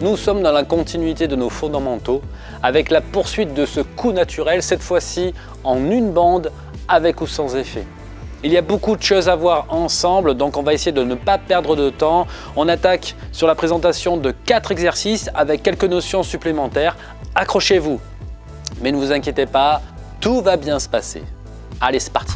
nous sommes dans la continuité de nos fondamentaux avec la poursuite de ce coup naturel, cette fois-ci en une bande avec ou sans effet. Il y a beaucoup de choses à voir ensemble, donc on va essayer de ne pas perdre de temps. On attaque sur la présentation de quatre exercices avec quelques notions supplémentaires. Accrochez-vous, mais ne vous inquiétez pas, tout va bien se passer. Allez, c'est parti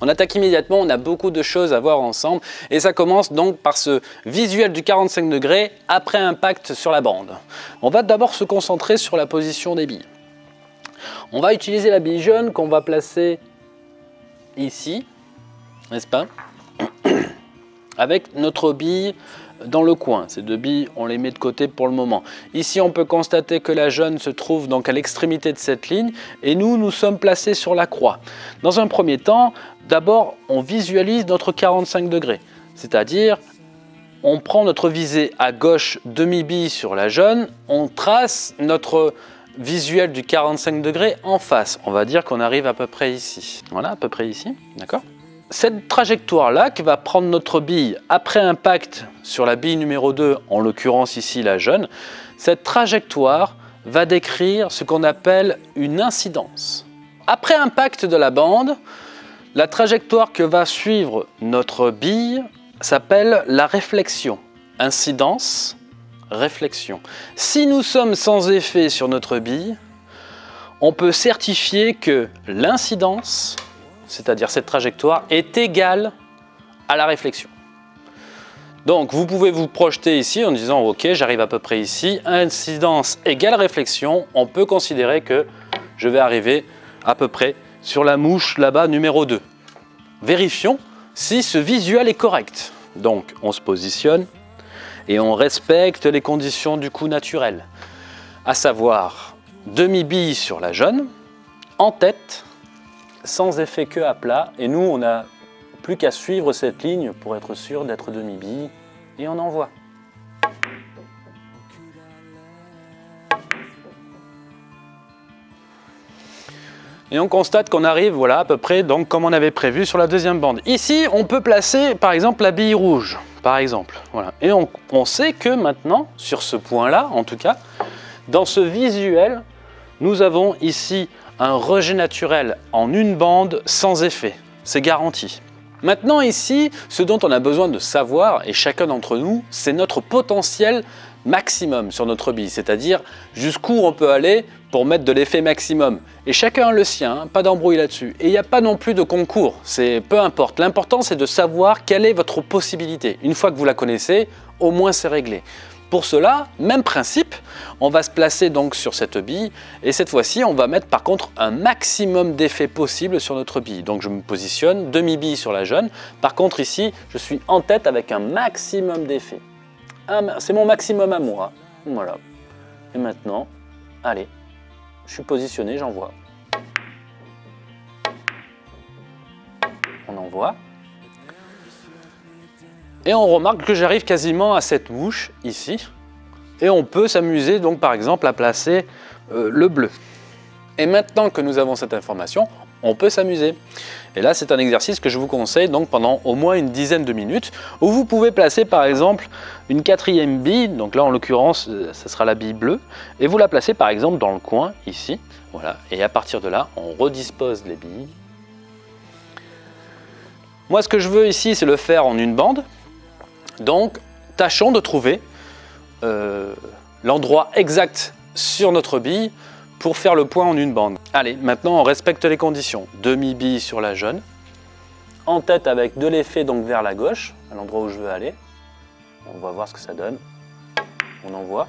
On attaque immédiatement, on a beaucoup de choses à voir ensemble et ça commence donc par ce visuel du 45 degrés après impact sur la bande. On va d'abord se concentrer sur la position des billes. On va utiliser la bille jaune qu'on va placer ici, n'est-ce pas? Avec notre bille dans le coin. Ces deux billes, on les met de côté pour le moment. Ici, on peut constater que la jaune se trouve donc à l'extrémité de cette ligne et nous, nous sommes placés sur la croix. Dans un premier temps, d'abord, on visualise notre 45 degrés, c'est-à-dire on prend notre visée à gauche demi-bille sur la jaune, on trace notre visuel du 45 degrés en face. On va dire qu'on arrive à peu près ici. Voilà, à peu près ici, d'accord? Cette trajectoire-là qui va prendre notre bille après impact sur la bille numéro 2, en l'occurrence ici la jaune, cette trajectoire va décrire ce qu'on appelle une incidence. Après impact de la bande, la trajectoire que va suivre notre bille s'appelle la réflexion. Incidence, réflexion. Si nous sommes sans effet sur notre bille, on peut certifier que l'incidence c'est-à-dire cette trajectoire, est égale à la réflexion. Donc vous pouvez vous projeter ici en disant ok j'arrive à peu près ici, incidence égale réflexion, on peut considérer que je vais arriver à peu près sur la mouche là-bas numéro 2. Vérifions si ce visuel est correct. Donc on se positionne et on respecte les conditions du coup naturel, à savoir demi-bille sur la jaune, en tête, sans effet que à plat. Et nous, on n'a plus qu'à suivre cette ligne pour être sûr d'être demi-bille. Et on envoie. Et on constate qu'on arrive voilà, à peu près donc, comme on avait prévu sur la deuxième bande. Ici, on peut placer par exemple la bille rouge, par exemple. Voilà. Et on, on sait que maintenant, sur ce point-là en tout cas, dans ce visuel, nous avons ici un rejet naturel en une bande sans effet. C'est garanti. Maintenant ici, ce dont on a besoin de savoir, et chacun d'entre nous, c'est notre potentiel maximum sur notre bille, c'est-à-dire jusqu'où on peut aller pour mettre de l'effet maximum. Et chacun a le sien, hein, pas d'embrouille là-dessus. Et il n'y a pas non plus de concours, c'est peu importe. L'important c'est de savoir quelle est votre possibilité. Une fois que vous la connaissez, au moins c'est réglé. Pour cela, même principe, on va se placer donc sur cette bille et cette fois-ci, on va mettre par contre un maximum d'effet possible sur notre bille. Donc je me positionne, demi-bille sur la jaune. Par contre ici, je suis en tête avec un maximum d'effet. C'est mon maximum à moi. Voilà. Et maintenant, allez, je suis positionné, j'envoie. On envoie. Et on remarque que j'arrive quasiment à cette mouche ici. Et on peut s'amuser donc par exemple à placer euh, le bleu. Et maintenant que nous avons cette information, on peut s'amuser. Et là, c'est un exercice que je vous conseille donc pendant au moins une dizaine de minutes, où vous pouvez placer par exemple une quatrième bille, donc là en l'occurrence, euh, ce sera la bille bleue, et vous la placez par exemple dans le coin, ici, voilà, et à partir de là, on redispose les billes. Moi, ce que je veux ici, c'est le faire en une bande, donc, tâchons de trouver euh, l'endroit exact sur notre bille pour faire le point en une bande. Allez, maintenant on respecte les conditions. Demi-bille sur la jaune, en tête avec de l'effet donc vers la gauche, à l'endroit où je veux aller. On va voir ce que ça donne. On envoie.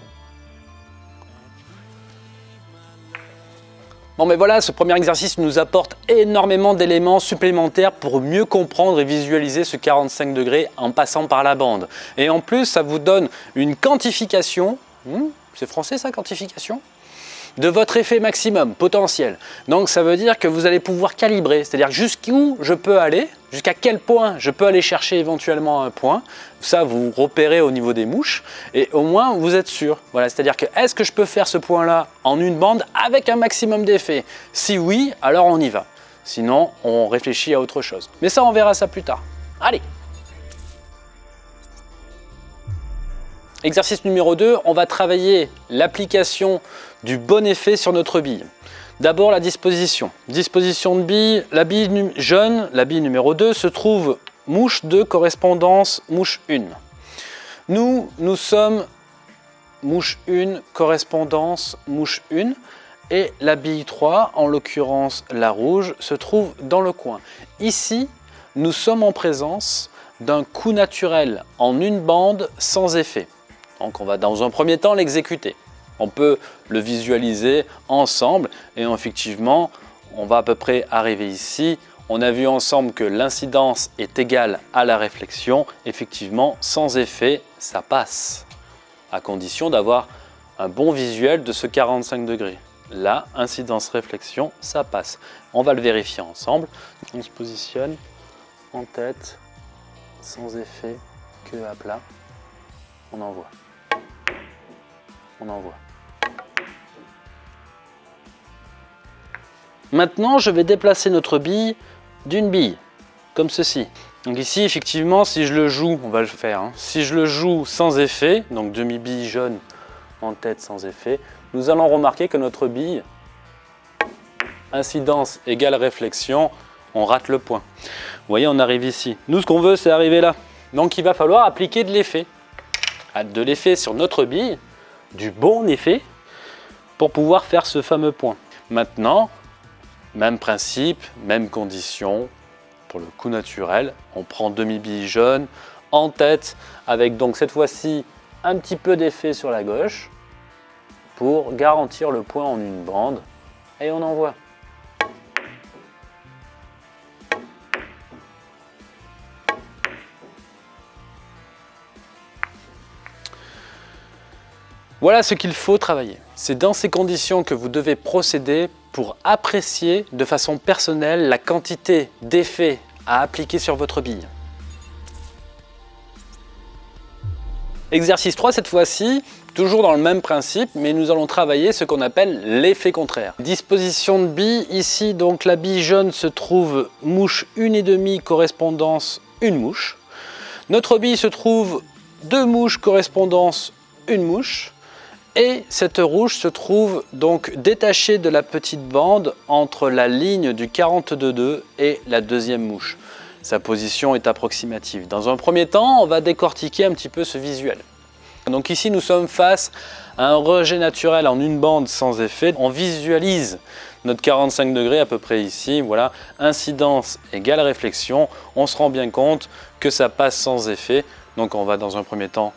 Bon mais voilà, ce premier exercice nous apporte énormément d'éléments supplémentaires pour mieux comprendre et visualiser ce 45 degrés en passant par la bande. Et en plus, ça vous donne une quantification, hmm, c'est français ça, quantification? De votre effet maximum potentiel. Donc ça veut dire que vous allez pouvoir calibrer, c'est-à-dire jusqu'où je peux aller, jusqu'à quel point je peux aller chercher éventuellement un point. Ça, vous repérez au niveau des mouches et au moins vous êtes sûr. Voilà, c'est-à-dire que est-ce que je peux faire ce point-là en une bande avec un maximum d'effet Si oui, alors on y va. Sinon, on réfléchit à autre chose. Mais ça, on verra ça plus tard. Allez Exercice numéro 2, on va travailler l'application du bon effet sur notre bille. D'abord la disposition. Disposition de bille, la bille jaune, la bille numéro 2, se trouve mouche 2 correspondance mouche 1. Nous, nous sommes mouche 1 correspondance mouche 1 et la bille 3, en l'occurrence la rouge, se trouve dans le coin. Ici, nous sommes en présence d'un coup naturel en une bande sans effet. Donc on va dans un premier temps l'exécuter. On peut le visualiser ensemble et effectivement, on va à peu près arriver ici. On a vu ensemble que l'incidence est égale à la réflexion. Effectivement, sans effet, ça passe, à condition d'avoir un bon visuel de ce 45 degrés. Là, incidence-réflexion, ça passe. On va le vérifier ensemble. On se positionne en tête, sans effet, que à plat. On envoie on envoie. Maintenant, je vais déplacer notre bille d'une bille, comme ceci. Donc ici, effectivement, si je le joue, on va le faire, hein. si je le joue sans effet, donc demi-bille jaune en tête sans effet, nous allons remarquer que notre bille, incidence égale réflexion, on rate le point. Vous voyez, on arrive ici. Nous, ce qu'on veut, c'est arriver là. Donc il va falloir appliquer de l'effet. De l'effet sur notre bille, du bon effet pour pouvoir faire ce fameux point. Maintenant, même principe, même condition pour le coup naturel. On prend demi-bille jaune en tête avec donc cette fois-ci un petit peu d'effet sur la gauche pour garantir le point en une bande et on envoie. Voilà ce qu'il faut travailler. C'est dans ces conditions que vous devez procéder pour apprécier de façon personnelle la quantité d'effets à appliquer sur votre bille. Exercice 3 cette fois-ci, toujours dans le même principe, mais nous allons travailler ce qu'on appelle l'effet contraire. Disposition de bille, ici donc la bille jaune se trouve mouche 1,5 correspondance une mouche. Notre bille se trouve deux mouches correspondance une mouche. Et cette rouge se trouve donc détachée de la petite bande entre la ligne du 42.2 et la deuxième mouche. Sa position est approximative. Dans un premier temps, on va décortiquer un petit peu ce visuel. Donc ici, nous sommes face à un rejet naturel en une bande sans effet. On visualise notre 45 degrés à peu près ici. Voilà, incidence égale réflexion. On se rend bien compte que ça passe sans effet. Donc on va dans un premier temps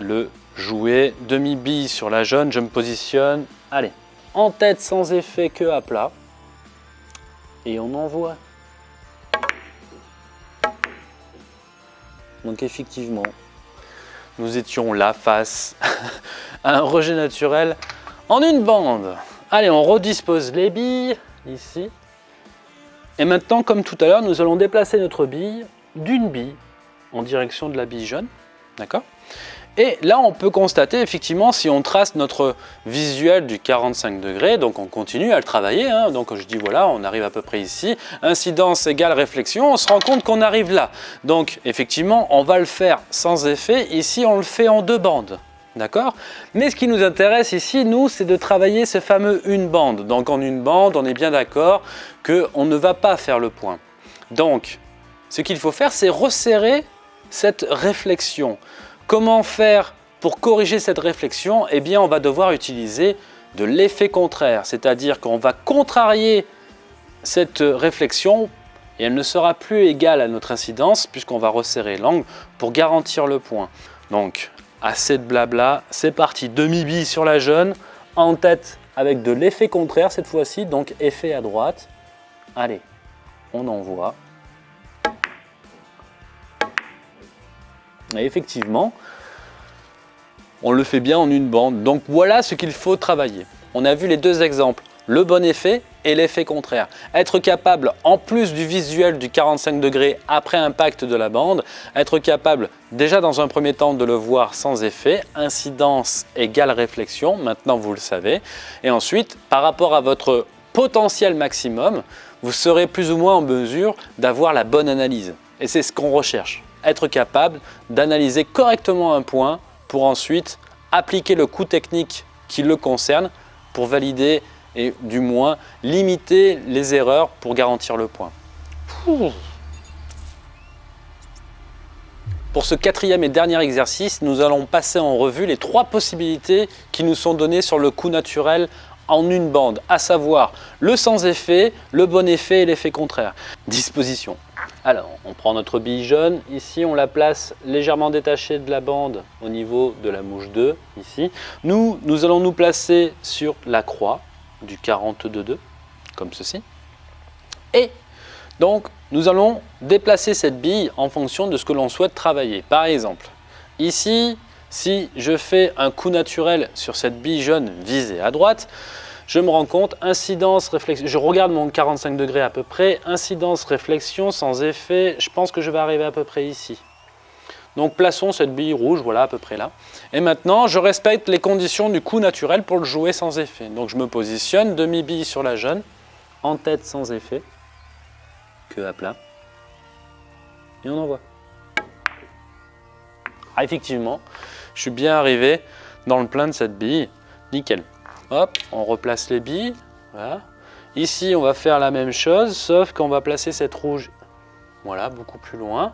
le jouer. Demi-bille sur la jaune, je me positionne. Allez, en tête sans effet que à plat. Et on envoie. Donc effectivement, nous étions là face à un rejet naturel en une bande. Allez, on redispose les billes ici. Et maintenant, comme tout à l'heure, nous allons déplacer notre bille d'une bille en direction de la bille jaune. D'accord? Et là, on peut constater effectivement si on trace notre visuel du 45 degrés, donc on continue à le travailler, hein. donc je dis voilà, on arrive à peu près ici, incidence égale réflexion, on se rend compte qu'on arrive là. Donc effectivement, on va le faire sans effet, ici on le fait en deux bandes. D'accord? Mais ce qui nous intéresse ici, nous, c'est de travailler ce fameux une bande. Donc en une bande, on est bien d'accord qu'on ne va pas faire le point. Donc, ce qu'il faut faire, c'est resserrer cette réflexion. Comment faire pour corriger cette réflexion? Eh bien, on va devoir utiliser de l'effet contraire, c'est-à-dire qu'on va contrarier cette réflexion et elle ne sera plus égale à notre incidence puisqu'on va resserrer l'angle pour garantir le point. Donc, assez de blabla, c'est parti, demi-bille sur la jaune, en tête avec de l'effet contraire cette fois-ci, donc effet à droite. Allez, on envoie. Effectivement, on le fait bien en une bande. Donc voilà ce qu'il faut travailler. on a vu les deux exemples, le bon effet et l'effet contraire. Être capable, en plus du visuel du 45 degrés après impact de la bande, être capable déjà dans un premier temps de le voir sans effet, incidence égale réflexion, maintenant vous le savez, et ensuite par rapport à votre potentiel maximum, vous serez plus ou moins en mesure d'avoir la bonne analyse. Et c'est ce qu'on recherche, être capable d'analyser correctement un point pour ensuite appliquer le coût technique qui le concerne pour valider et du moins limiter les erreurs pour garantir le point. Pour ce quatrième et dernier exercice, nous allons passer en revue les trois possibilités qui nous sont données sur le coup naturel en une bande, à savoir le sans effet, le bon effet et l'effet contraire. Disposition. Alors, on prend notre bille jaune, ici on la place légèrement détachée de la bande au niveau de la mouche 2, ici. Nous, nous allons nous placer sur la croix, du 42,2, comme ceci. Et donc, nous allons déplacer cette bille en fonction de ce que l'on souhaite travailler. Par exemple, ici, si je fais un coup naturel sur cette bille jaune visée à droite, je me rends compte, incidence, réflexion, je regarde mon 45 degrés à peu près, incidence, réflexion, sans effet, je pense que je vais arriver à peu près ici. Donc plaçons cette bille rouge, voilà à peu près là. Et maintenant, je respecte les conditions du coup naturel pour le jouer sans effet. Donc je me positionne, demi-bille sur la jaune, en tête sans effet, que à plat. Et on envoie. Ah, effectivement, je suis bien arrivé dans le plein de cette bille, nickel. Hop, on replace les billes. Ici, on va faire la même chose, sauf qu'on va placer cette rouge, voilà, beaucoup plus loin.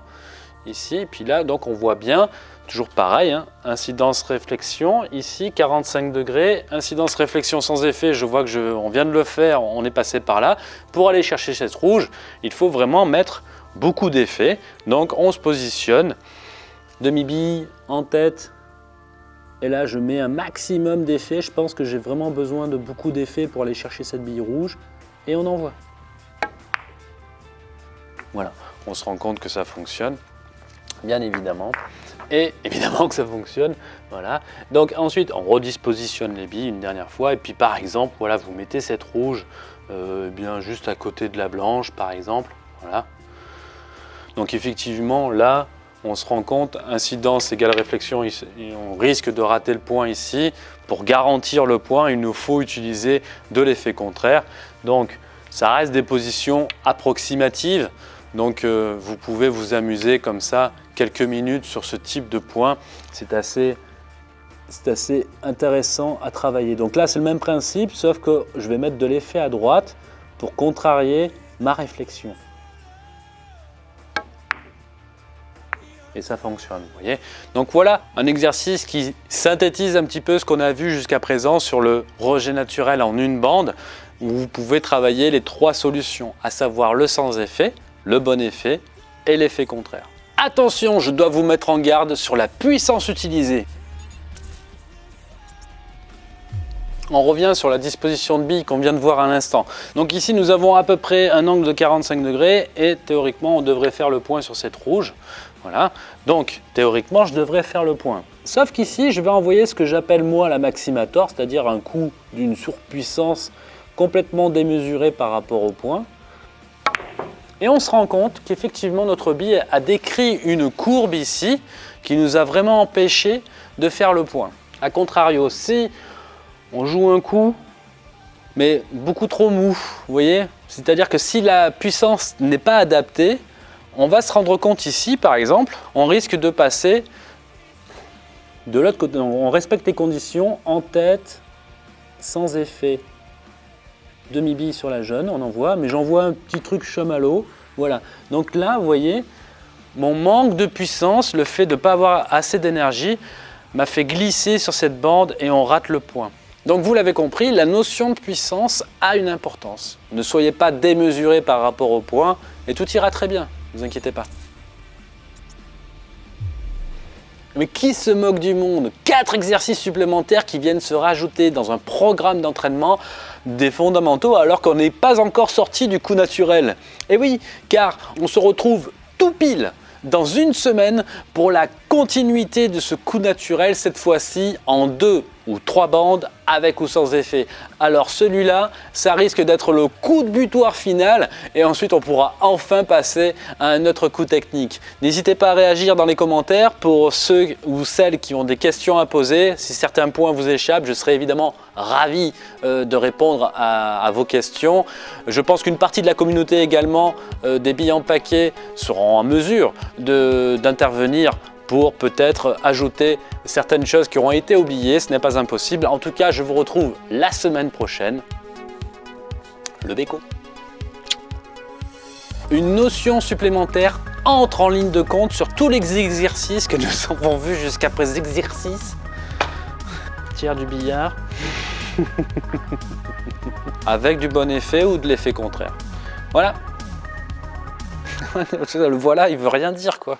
Ici, et puis là, donc on voit bien, toujours pareil, hein, incidence réflexion, ici 45 degrés, incidence réflexion sans effet, je vois que je, on vient de le faire, on est passé par là. Pour aller chercher cette rouge, il faut vraiment mettre beaucoup d'effets, donc on se positionne, demi-bille en tête, et là je mets un maximum d'effets, je pense que j'ai vraiment besoin de beaucoup d'effets pour aller chercher cette bille rouge, et on envoie. Voilà, on se rend compte que ça fonctionne bien évidemment. Et évidemment que ça fonctionne, voilà. Donc ensuite, on redispositionne les billes une dernière fois. Et puis par exemple, voilà, vous mettez cette rouge euh, bien juste à côté de la blanche, par exemple, voilà. Donc effectivement, là, on se rend compte, incidence égale réflexion, on risque de rater le point ici. Pour garantir le point, il nous faut utiliser de l'effet contraire. Donc, ça reste des positions approximatives. Donc, euh, vous pouvez vous amuser comme ça quelques minutes sur ce type de point. C'est assez, assez intéressant à travailler. Donc là, c'est le même principe, sauf que je vais mettre de l'effet à droite pour contrarier ma réflexion. Et ça fonctionne, voyez. Donc voilà un exercice qui synthétise un petit peu ce qu'on a vu jusqu'à présent sur le rejet naturel en une bande, où vous pouvez travailler les trois solutions, à savoir le sans effet, le bon effet et l'effet contraire. Attention, je dois vous mettre en garde sur la puissance utilisée. On revient sur la disposition de billes qu'on vient de voir à l'instant. Donc ici, nous avons à peu près un angle de 45 degrés et théoriquement, on devrait faire le point sur cette rouge. Voilà. Donc, théoriquement, je devrais faire le point. Sauf qu'ici, je vais envoyer ce que j'appelle moi la maximator, c'est-à-dire un coup d'une surpuissance complètement démesurée par rapport au point. Et on se rend compte qu'effectivement notre bille a décrit une courbe ici qui nous a vraiment empêché de faire le point. A contrario, si on joue un coup, mais beaucoup trop mou, vous voyez? C'est-à-dire que si la puissance n'est pas adaptée, on va se rendre compte ici, par exemple, on risque de passer de l'autre côté. On respecte les conditions en tête, sans effet demi-bille sur la jaune, on envoie, mais j'envoie un petit truc chamallow. Voilà. Donc là, vous voyez, mon manque de puissance, le fait de ne pas avoir assez d'énergie, m'a fait glisser sur cette bande et on rate le point. Donc vous l'avez compris, la notion de puissance a une importance. Ne soyez pas démesuré par rapport au point et tout ira très bien, vous inquiétez pas. Mais qui se moque du monde? Quatre exercices supplémentaires qui viennent se rajouter dans un programme d'entraînement des fondamentaux alors qu'on n'est pas encore sorti du coup naturel. Et oui, car on se retrouve tout pile dans une semaine pour la continuité de ce coup naturel, cette fois-ci en deux ou trois bandes avec ou sans effet. Alors celui-là, ça risque d'être le coup de butoir final et ensuite on pourra enfin passer à un autre coup technique. N'hésitez pas à réagir dans les commentaires pour ceux ou celles qui ont des questions à poser. Si certains points vous échappent, je serai évidemment ravi euh, de répondre à, vos questions. Je pense qu'une partie de la communauté également euh, des billets en paquet seront en mesure d'intervenir pour peut-être ajouter certaines choses qui auront été oubliées. Ce n'est pas impossible. En tout cas, je vous retrouve la semaine prochaine. Le béco. Une notion supplémentaire entre en ligne de compte sur tous les exercices que nous avons vus jusqu'à présent. Exercices. Tiers du billard. Avec du bon effet ou de l'effet contraire. Voilà. le voilà, il veut rien dire quoi.